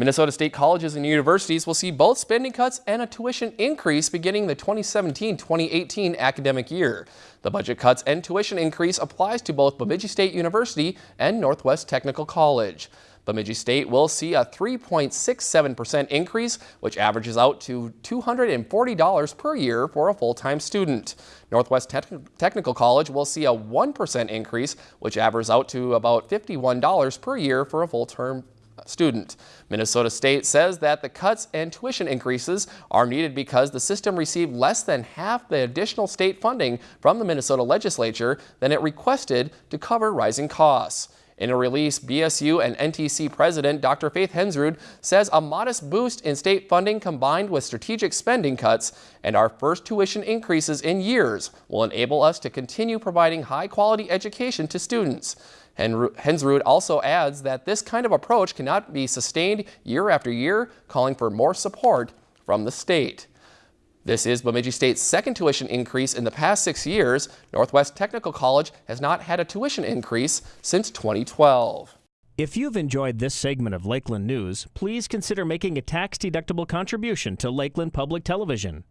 Minnesota State colleges and universities will see both spending cuts and a tuition increase beginning the 2017-2018 academic year. The budget cuts and tuition increase applies to both Bemidji State University and Northwest Technical College. Bemidji State will see a 3.67% increase, which averages out to $240 per year for a full-time student. Northwest Te Technical College will see a 1% increase, which averages out to about $51 per year for a full-term student. Minnesota State says that the cuts and tuition increases are needed because the system received less than half the additional state funding from the Minnesota legislature than it requested to cover rising costs. In a release, BSU and NTC President Dr. Faith Hensrud says a modest boost in state funding combined with strategic spending cuts and our first tuition increases in years will enable us to continue providing high-quality education to students. Hensrud also adds that this kind of approach cannot be sustained year after year, calling for more support from the state. This is Bemidji State's second tuition increase in the past six years. Northwest Technical College has not had a tuition increase since 2012. If you've enjoyed this segment of Lakeland News, please consider making a tax-deductible contribution to Lakeland Public Television.